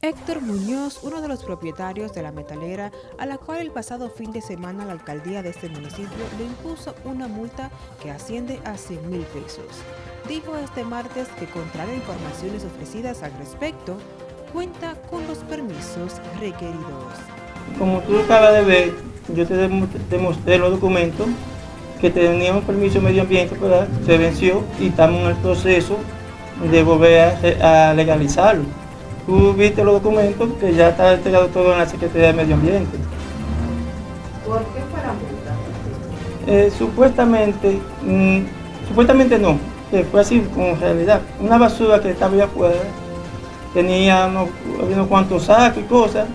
Héctor Muñoz, uno de los propietarios de la metalera, a la cual el pasado fin de semana la alcaldía de este municipio le impuso una multa que asciende a 100 mil pesos. Dijo este martes que, contrario a informaciones ofrecidas al respecto, cuenta con los permisos requeridos. Como tú acabas de ver, yo te demostré los documentos que teníamos permiso medio ambiente, pero se venció y estamos en el proceso de volver a legalizarlo tú viste los documentos que ya está entregado todo en la Secretaría de Medio Ambiente. ¿Por qué fue la multa? Eh, supuestamente, mm, supuestamente no, que fue así con realidad. Una basura que estaba allá afuera, tenía unos, unos cuantos sacos y cosas,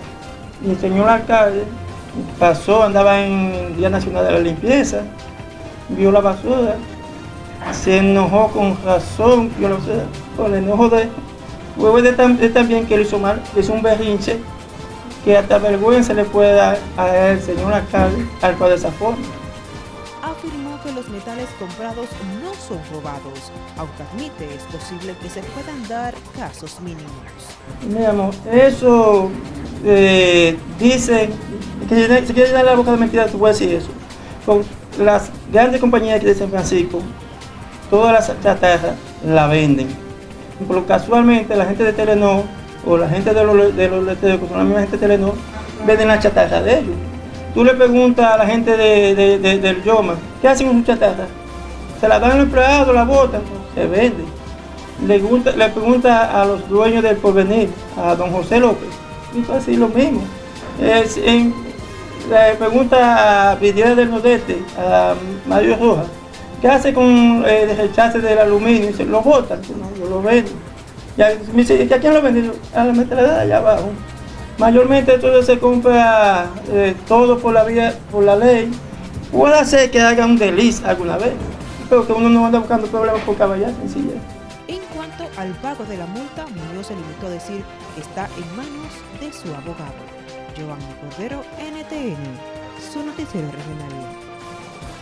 y el señor alcalde pasó, andaba en Día Nacional de la Limpieza, vio la basura, se enojó con razón, yo lo sé, con el enojo de Luego de, también que él hizo mal, hizo un berrinche que hasta vergüenza le puede dar al señor alcalde al cual de esa forma. Afirmó que los metales comprados no son robados, aunque admite es posible que se puedan dar casos mínimos. Mi amor, eso eh, dice, que se quiere dar la boca de mentira, tú puedes decir eso. Con las grandes compañías aquí de San Francisco, todas las chatarras la venden pero casualmente la gente de Telenor o la gente de los, de los que son la misma gente de Telenor, venden la chatarra de ellos. Tú le preguntas a la gente de, del Yoma, ¿qué hacen con su chatarra? Se la dan al empleado, la botan, se vende. Le, le pregunta a los dueños del porvenir, a don José López, y así lo mismo. le pregunta a Vidal del Nordeste, a Mario Rojas, ¿Qué hace con eh, el rechace del aluminio? Dice, lo botan, yo lo vendo. Ya, me dice, ¿a quién lo vende? A la metralleta de allá abajo. Mayormente todo se compra eh, todo por la vía, por la ley. Puede ser que haga un deliz alguna vez, pero que uno no anda buscando problemas por caballar, sencilla. En cuanto al pago de la multa, Muñoz se limitó a decir que está en manos de su abogado. Giovanni Cordero, NTN, su noticiero regional.